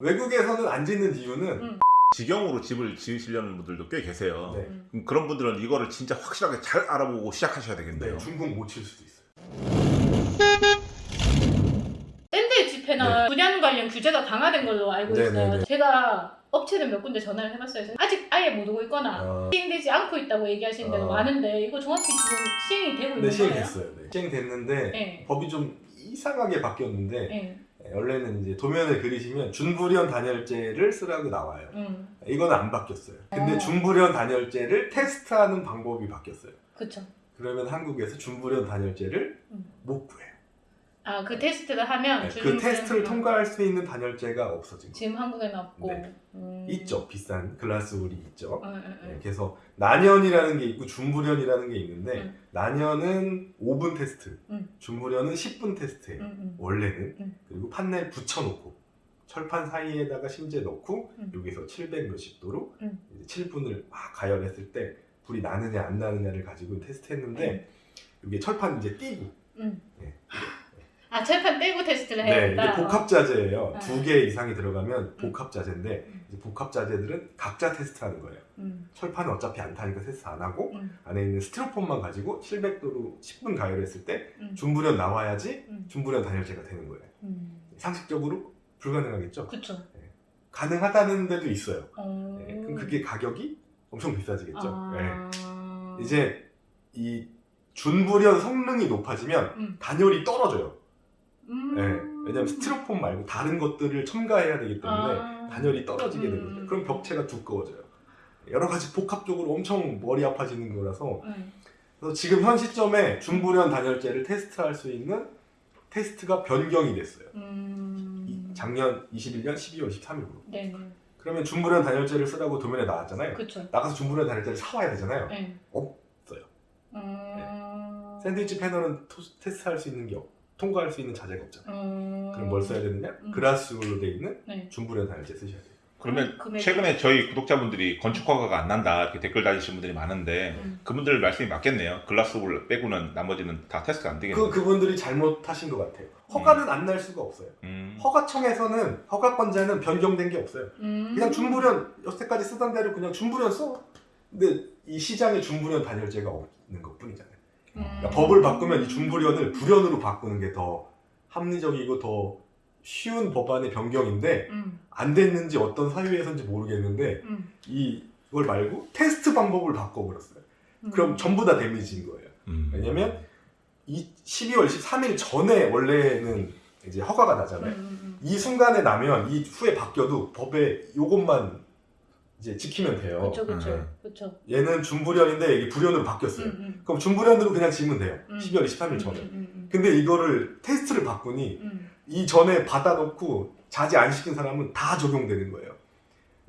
외국에서는 안 짓는 이유는 음. 직영으로 집을 지으시려는 분들도 꽤 계세요. 네. 음. 그럼 그런 분들은 이거를 진짜 확실하게 잘 알아보고 시작하셔야 되겠네요. 네, 중국 못 칠 수도 있어요. 샌드위치 패널 분양 관련 규제가 강화된 걸로 알고 네, 있어요. 네, 네. 제가 업체를 몇 군데 전화를 해봤어요. 아직 아예 못 오고 있거나 어, 시행되지 않고 있다고 얘기하시는 데가 어. 많은데 이거 정확히 지금 시행이 되고 있는 네, 거예요? 시행됐어요. 네. 시행됐는데 네. 법이 좀 이상하게 바뀌었는데 네. 네, 원래는 이제 도면을 그리시면 준불연 단열재를 쓰라고 나와요. 음. 이거는 안 바뀌었어요. 근데 어. 준불연 단열재를 테스트하는 방법이 바뀌었어요. 그쵸. 그러면 한국에서 준불연 단열재를 음. 못 구해요. 아 그 테스트를 하면 네, 그 테스트를 통과할 수 있는 단열재가 없어진 거예요. 지금 한국에는 없고 네. 음. 있죠. 비싼 글라스울이 있죠. 음, 음, 네, 음. 그래서 난연이라는 게 있고 준불연이라는 게 있는데 음. 난연은 5분 테스트, 음. 준불연은 10분 테스트예요. 원래는 음. 그리고 판넬 붙여놓고 철판 사이에다가 심재 넣고 음. 여기서 700 몇십 도로 음. 이제 7분을 막 가열했을 때 불이 나느냐 안 나느냐를 가지고 테스트했는데 이게 철판 이제 띄고 음. 네. 아 철판 떼고 테스트를 네, 해야 이게 된다. 복합 자재예요. 어. 두개 이상이 들어가면 복합 자재인데 음. 이제 복합 자재들은 각자 테스트하는 거예요. 음. 철판은 어차피 안 타니까 테스트 안 하고 음. 안에 있는 스티로폼만 가지고 700도로 10분 가열했을 때 음. 준불연 나와야지 음. 준불연 단열재가 되는 거예요. 음. 상식적으로 불가능하겠죠? 그쵸. 가능하다는 데도 있어요. 어. 네, 그럼 그게 가격이 엄청 비싸지겠죠. 아. 네. 이제 이 준불연 성능이 높아지면 음. 단열이 떨어져요. 음. 네, 왜냐면 스티로폼 말고 다른 것들을 첨가해야 되기 때문에 아. 단열이 떨어지게 음. 되거든요. 그럼 벽체가 두꺼워져요. 여러 가지 복합적으로 엄청 머리 아파지는 거라서 음. 그래서 지금 현 시점에 준불연 단열재를 테스트할 수 있는 테스트가 변경이 됐어요. 음. 이- 작년 21년 12월 13일로. 네네. 그러면 준불연 단열재를 쓰라고 도면에 나왔잖아요. 그쵸. 나가서 준불연 단열재를 사와야 되잖아요. 네. 없어요. 음. 샌드위치 패널은 토- 테스트할 수 있는 게 없, 통과할 수 있는 자재가 없잖아요. 음. 그럼 뭘 써야 되느냐? 음. 그라스로 돼 있는 네. 준불연 단열재 쓰셔야 돼요. 그러면 금액이- 최근에 저희 구독자분들이 건축 허가가 안 난다 이렇게 댓글 달리시는 분들이 많은데 음. 그분들 말씀이 맞겠네요. 글라스홀 빼고는 나머지는 다 테스트가 안그 되겠네요. 그분들이 잘못하신 것 같아요. 허가는 안날 수가 없어요. 음. 허가청에서는 허가권자는 변경된 게 없어요. 음. 그냥 준불연 여태까지 쓰던 대로 그냥 준불연 써. 근데 이 시장에 준불연 단열재가 없는 것뿐이잖아요. 음. 그러니까 법을 바꾸면 이 준불연을 불연으로 바꾸는 게 더 합리적이고 더 쉬운 법안의 변경인데 음. 안 됐는지 어떤 사유에서인지 모르겠는데 음. 이걸 말고 테스트 방법을 바꿔버렸어요. 음. 그럼 전부 다 데미지인 거예요. 음. 왜냐면 이 12월 13일 전에 원래는 이제 허가가 음. 나잖아요. 음. 이 순간에 나면 이 후에 바뀌어도 법에 요것만 이제 지키면 돼요. 그쵸 그쵸 음. 그쵸. 얘는 준불연인데 이게 불연으로 바뀌었어요. 음, 음. 그럼 준불연으로 그냥 지면 돼요. 음. 12월 23일 전에. 음, 음, 음, 근데 이거를 테스트를 바꾸니 음. 이 전에 받아놓고 자제 안 시킨 사람은 다 적용되는 거예요.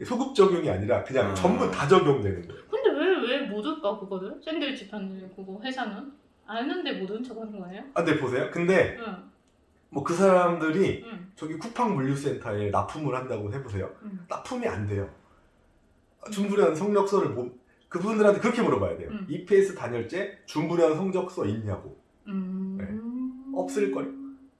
소급 적용이 아니라 그냥 음. 전부 다 적용되는 거예요. 근데 왜 왜 못 올까 그거를? 샌드위치 파는 그거 회사는 아는데 못 온 척하는 거예요? 아, 근데 보세요. 근데 응. 뭐그 사람들이 응. 저기 쿠팡 물류센터에 납품을 한다고 해보세요. 응. 납품이 안 돼요. 준불연 성적서를 못 그분들한테 그렇게 물어봐야 돼요. 음. EPS 단열재 준불연 성적서 있냐고. 음. 네. 없을 거예요.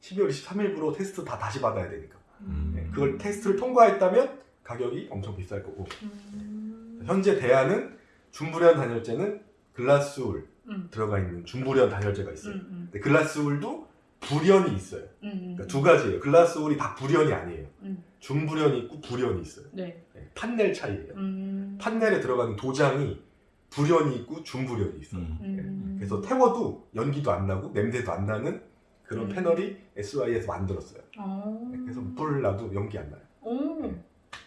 12월 23일부로 테스트 다 다시 받아야 되니까. 음. 네, 그걸 테스트를 통과했다면 가격이 엄청 비쌀 거고 음. 현재 대안은 준불연 단열재는 글라스울 음. 들어가 있는 준불연 단열재가 음. 있어요. 음. 근데 글라스울도 불연이 있어요. 음. 그러니까 두 가지예요. 글라스울이 다 불연이 아니에요. 음. 준불연이 있고 불연이 있어요. 네. 네, 판넬 차이예요. 음. 판넬에 들어가는 도장이 불연이 있고 준불연이 있어요. 음. 음. 그래서 태워도 연기도 안 나고 냄새도 안 나는 그런 음. 패널이 SY에서 만들었어요. 어. 네, 그래서 불을 놔도 연기 안 나요. 오. 네.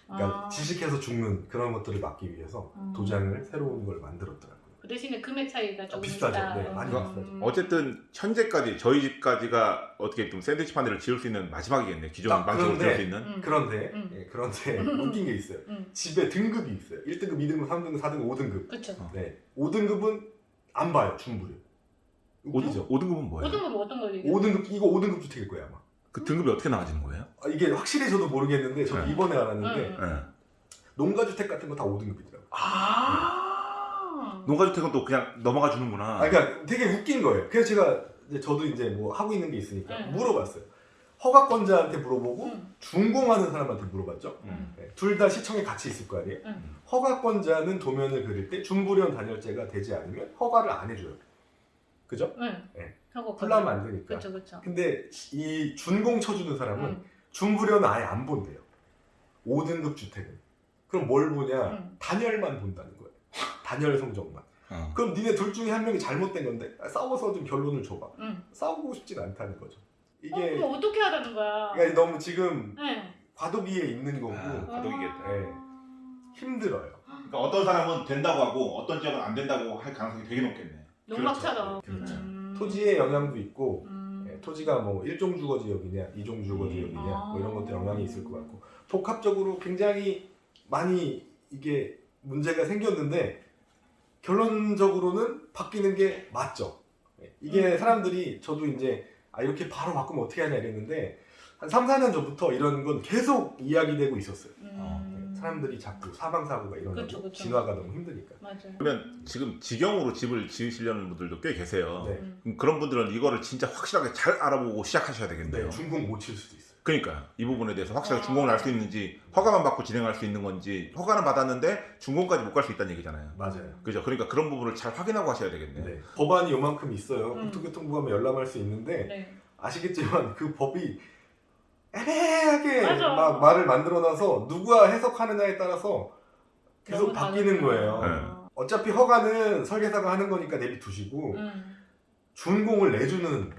그러니까 아. 지식해서 죽는 그런 것들을 막기 위해서 음. 도장을 새로운 걸 만들었더라고요. 그 대신에 금액 차이가 조금 비싸죠. 있다. 네, 많이 음. 비싸죠. 어쨌든 현재까지 저희 집까지가 어떻게 좀 샌드위치 판넬을 지을 수 있는 마지막이겠네. 기존 아, 방식으로 그런데- 지을 수 있는. 음. 그런데 음. 예, 그런데 음. 웃긴 게 있어요. 음. 집에 등급이 있어요. 1등급, 2등급, 3등급, 4등급, 5등급. 그쵸. 어. 네. 5등급은 안 봐요. 중불이. 웃기죠? 5등급은 뭐예요? 어떤 건 어떤 걸 얘기해? 5등급 이거 5등급 주택일 거예요, 아마. 그 등급이 어떻게 나가지는 거예요? 아, 이게 확실히 저도 모르겠는데 저도 네. 이번에 알았는데 응. 네. 농가 주택 같은 거 다 5등급이더라고요. 아. 농가주택은 또 그냥 넘어가 주는구나. 아, 그러니까 되게 웃긴 거예요. 그래서 제가 이제 저도 이제 뭐 하고 있는 게 있으니까 네. 물어봤어요. 허가권자한테 물어보고 응. 준공하는 사람한테 물어봤죠. 음. 둘다 시청에 같이 있을 거 아니에요. 응. 허가권자는 도면을 그릴 때 준불연 단열재가 되지 않으면 허가를 안 해줘요. 그죠? 응. 네. 하고 풀라면 안 되니까. 그렇죠, 그렇죠. 근데 이 준공 쳐주는 사람은 응. 준불연은 아예 안 본대요. 5등급 주택은. 그럼 뭘 보냐? 응. 단열만 본다는 거예요. 단열 성적만. 어. 그럼 니네 둘 중에 한 명이 잘못된 건데 아, 싸워서 좀 결론을 줘봐. 응. 싸우고 싶진 않다는 거죠. 어, 이게 그럼 어떻게 하라는 거야? 그러니까 너무 지금 네. 과도기에 있는 거고 아. 과도기겠다. 네. 힘들어요. 그러니까 어떤 사람은 된다고 하고 어떤 지역은 안 된다고 할 가능성이 되게 높겠네. 농막처럼. 그렇죠. 음. 토지의 영향도 있고 음. 예, 토지가 뭐 1종 주거 지역이냐 2종 주거 음. 지역이냐 뭐 이런 것도 아. 영향이 있을 것 같고 복합적으로 굉장히 많이 이게 문제가 생겼는데 결론적으로는 바뀌는 게 맞죠. 예, 이게 음. 사람들이 저도 이제 아 이렇게 바로 바꾸면 어떻게 하냐 이랬는데 한 3, 4년 전부터 이런 건 계속 이야기되고 있었어요. 음. 예, 사람들이 자꾸 사망 사고가 일어나고. 진화가 너무 힘드니까. 맞아요. 그러면 지금 직영으로 집을 지으시려는 분들도 꽤 계세요. 네. 음. 그럼 그런 분들은 이거를 진짜 확실하게 잘 알아보고 시작하셔야 되겠네요. 네, 중공 못칠 수도 있어요. 그러니까 이 부분에 대해서 확실하게 아. 준공을 할 수 있는지 허가만 받고 진행할 수 있는 건지 허가는 받았는데 준공까지 못 갈 수 있다는 얘기잖아요. 맞아요. 그죠? 그러니까 그런 부분을 잘 확인하고 하셔야 되겠네요. 네. 법안이 요만큼 있어요. 음. 국토교통부 가면 열람할 수 있는데 네. 아시겠지만 그 법이 애매하게 맞아. 막 말을 만들어놔서 누가 해석하느냐에 따라서 계속 바뀌는. 거예요. 네. 어차피 허가는 설계사가 하는 거니까 내비 두시고 음. 준공을 내주는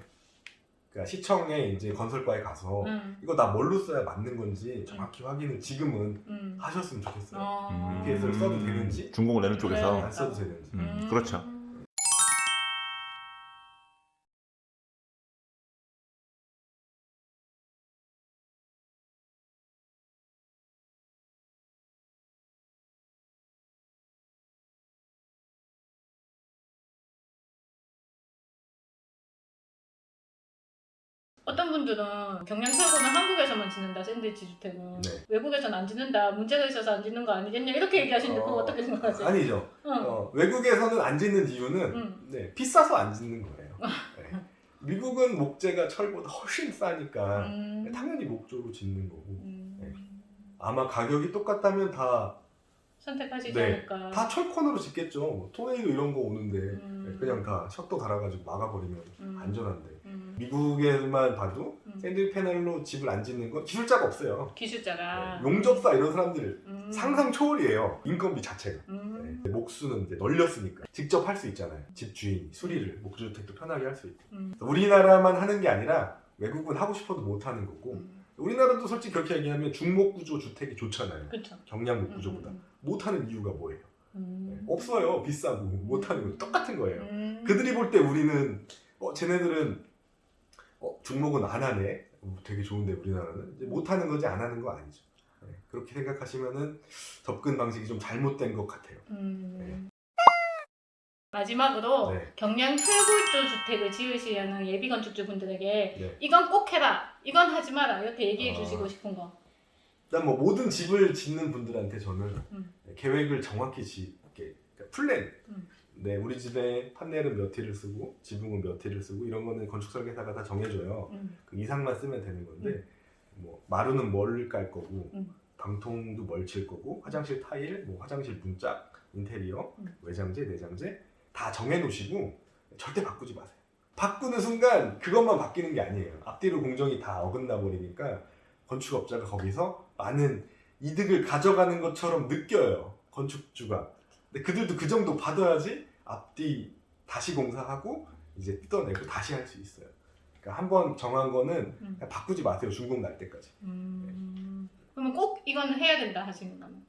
그러니까 시청에 이제 건설과에 가서 음. 이거 나 뭘로 써야 맞는 건지 정확히 확인을 지금은 음. 하셨으면 좋겠어요. 어. EPS를 써도 되는지? 준공을 내는 쪽에서 네. 안 써도 되는지. 음, 그렇죠. 어떤 분들은 경량 철골은 한국에서만 짓는다 샌드위치 주택은 네. 외국에서는 안 짓는다 문제가 있어서 안 짓는 거 아니겠냐 이렇게 얘기하시는데 그거 어, 어떻게 생각하세요? 아니죠. 응. 어, 외국에서는 안 짓는 이유는 음. 네, 비싸서 안 짓는 거예요. 네. 미국은 목재가 철보다 훨씬 싸니까 음. 당연히 목조로 짓는 거고 음. 네. 아마 가격이 똑같다면 다, 선택하시지 네. 않을까. 다 철콘으로 짓겠죠. 뭐 토네이도 이런 거 오는데 음. 네, 그냥 다 셔터 달아가지고 막아버리면 음. 안전한데 음. 미국에만 봐도 음. 샌드 패널로 집을 안 짓는 건 기술자가 없어요. 기술자가 네, 용접사 이런 사람들 음. 상상 초월이에요. 인건비 자체가. 음. 네, 목수는 이제 널렸으니까 직접 할 수 있잖아요. 집 주인 수리를 목주택도 편하게 할 수 있고. 음. 우리나라만 하는 게 아니라 외국은 하고 싶어도 못 하는 거고 음. 우리나라도 솔직히 그렇게 얘기하면 중목 구조 주택이 좋잖아요. 그렇죠. 경량목 구조보다 못 하는 이유가 뭐예요? 네, 음. 없어요. 비싸고 못 하는 거 똑같은 거예요. 음. 그들이 볼 때 우리는 어 쟤네들은 어 중목은 안 하네. 어, 되게 좋은데 우리나라는 이제 못 하는 거지 안 하는 거 아니죠. 네, 그렇게 생각하시면은 접근 방식이 좀 잘못된 것 같아요. 음. 마지막으로 네. 경량 철골조 주택을 지으시려는 예비 건축주분들에게 네. 이건 꼭 해라, 이건 하지 마라 이렇게 얘기해 아. 주시고 싶은 거. 일단 뭐 모든 집을 짓는 분들한테 저는 음. 계획을 정확히 지, 이렇게 그러니까 플랜. 음. 네, 우리 집에 판넬은 몇 티를 쓰고 지붕은 몇 티를 쓰고 이런 거는 건축 설계사가 다 정해줘요. 음. 그 이상만 쓰면 되는 건데 뭐 마루는 뭘 깔 거고 음. 방통도 뭘 칠 거고 화장실 타일, 뭐 화장실 문짝, 인테리어, 음. 외장재, 내장재 다 정해놓으시고 절대 바꾸지 마세요. 바꾸는 순간 그것만 바뀌는 게 아니에요. 앞뒤로 공정이 다 어긋나 버리니까 건축업자가 거기서 많은 이득을 가져가는 것처럼 느껴요. 건축주가. 근데 그들도 그 정도 받아야지 앞뒤 다시 공사하고 이제 뜯어내고 다시 할 수 있어요. 그러니까 한 번 정한 거는 음. 바꾸지 마세요. 준공 날 때까지. 음. 그러면 꼭 이건 해야 된다 하시는 거는?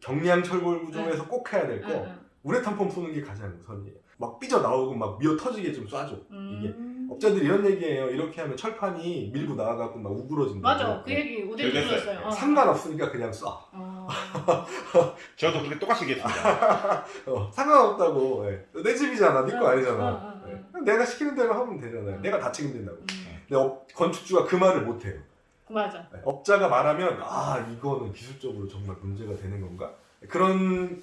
경량 철골 구조에서 꼭 해야 될 거. 응, 응. 우레탄 펌 쏘는 게 가장 우선이에요. 막 삐져 나오고 막 미어 터지게 좀 쏴줘. 이게 음. 업자들이 이런 얘기해요. 이렇게 하면 철판이 밀고 나와갖고 막 우그러진다. 맞아, 그 얘기 얘기했어요. 들었어요. 어. 상관없으니까 그냥 쏴. 어. 저도 그렇게 똑같이 얘기했습니다. 어, 상관없다고. 예. 내 집이잖아. 네거 어, 아니잖아. 어, 어, 예. 어. 그냥 내가 시키는 대로 하면 되잖아요. 음. 내가 다 책임진다고. 음. 근데 업- 건축주가 그 말을 못 해요. 맞아. 예. 업자가 말하면 아 이거는 기술적으로 정말 문제가 되는 건가? 그런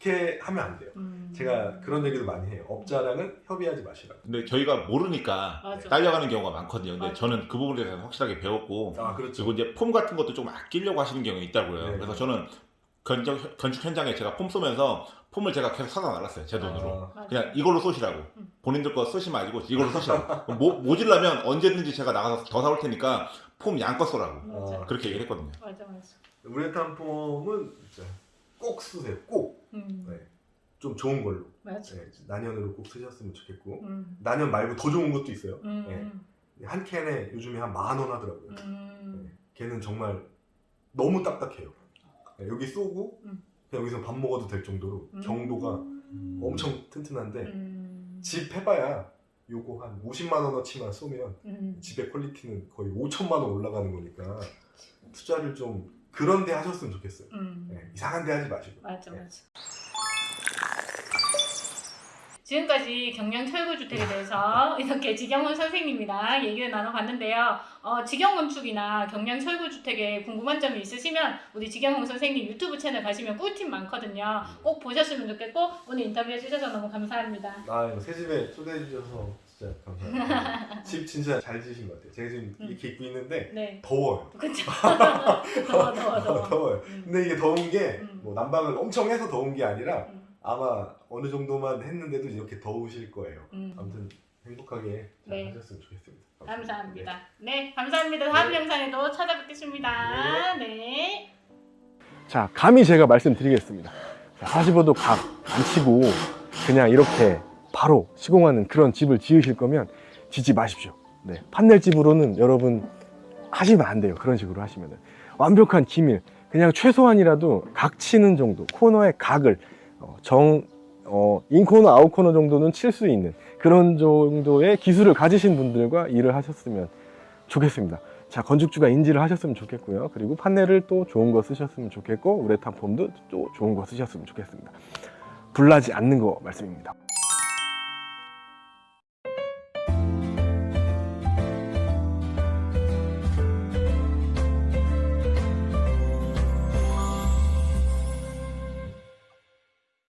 그렇게 하면 안 돼요. 음. 제가 그런 얘기도 많이 해요. 업자랑은 협의하지 마시라고. 근데 저희가 모르니까 맞아. 딸려가는 경우가 많거든요. 근데 맞아. 저는 그 부분에 대해서 확실하게 배웠고 아 그렇죠. 그리고 이제 폼 같은 것도 좀 아끼려고 하시는 경우가 있다고요. 네. 그래서 저는 건축, 건축 현장에 제가 폼 쏘면서 폼을 제가 계속 사다 놨어요. 제 돈으로. 아. 그냥 이걸로 쏘시라고. 음. 본인들 거 쓰지 마시고 이걸로 쏘시라고. 모, 모질라면 언제든지 제가 나가서 더 사올 테니까 폼 양껏 쏘라고. 맞아. 아. 그렇게 얘기를 했거든요. 맞아 맞아. 우레탄 폼은 진짜 꼭 쓰세요. 꼭. 음. 네. 좀 좋은 걸로. 맞아. 네, 난연으로 꼭 쓰셨으면 좋겠고. 음. 난연 말고 더 좋은 것도 있어요. 음. 한 캔에 요즘에 한 만 원 하더라고요. 음. 걔는 정말 너무 딱딱해요. 네, 여기 쏘고 음. 그냥 여기서 밥 먹어도 될 정도로 음. 경도가 엄청 튼튼한데 음. 집 해봐야 요거 한 50만 원어치만 쏘면 음. 집의 퀄리티는 거의 5천만 원 올라가는 거니까 투자를 좀 그런 데 하셨으면 좋겠어요. 음. 네, 이상한 데 하지 마시고. 맞아 네. 맞아. 지금까지 경량 철골 주택에 대해서 이렇게 지경훈 선생님이랑 얘기를 나눠봤는데요. 어, 직영 건축이나 경량 철골 주택에 궁금한 점이 있으시면 우리 지경훈 선생님 유튜브 채널 가시면 꿀팁 많거든요. 꼭 보셨으면 좋겠고 오늘 인터뷰 해 주셔서 너무 감사합니다. 아, 새 집에 초대해 주셔서 진짜 감사합니다. 집 진짜 잘 지으신 것 같아요. 제가 지금 음. 이렇게 입고 있는데 네, 더워요. 그렇죠. 더워 더워 더워. 더워요. 음. 근데 이게 더운 게 음. 뭐 난방을 엄청 해서 더운 게 아니라 음. 아마 어느 정도만 했는데도 이렇게 더우실 거예요. 음. 아무튼 행복하게 잘 네. 하셨으면 좋겠습니다. 감사합니다. 네, 감사합니다. 다음 네. 영상에도 찾아뵙겠습니다. 네. 자, 감히 제가 말씀드리겠습니다. 자, 45도 각 안 치고 그냥 이렇게 바로 시공하는 그런 집을 지으실 거면 짓지 마십시오. 네, 판넬 집으로는 여러분 하시면 안 돼요. 그런 식으로 하시면은 완벽한 기밀, 그냥 최소한이라도 각 치는 정도, 코너의 각을 어, 정 어, 인코너, 아웃코너 정도는 칠 수 있는 그런 정도의 기술을 가지신 분들과 일을 하셨으면 좋겠습니다. 자, 건축주가 인지를 하셨으면 좋겠고요. 그리고 판넬을 또 좋은 거 쓰셨으면 좋겠고, 우레탄 폼도 또 좋은 거 쓰셨으면 좋겠습니다. 불나지 않는 거 말씀입니다.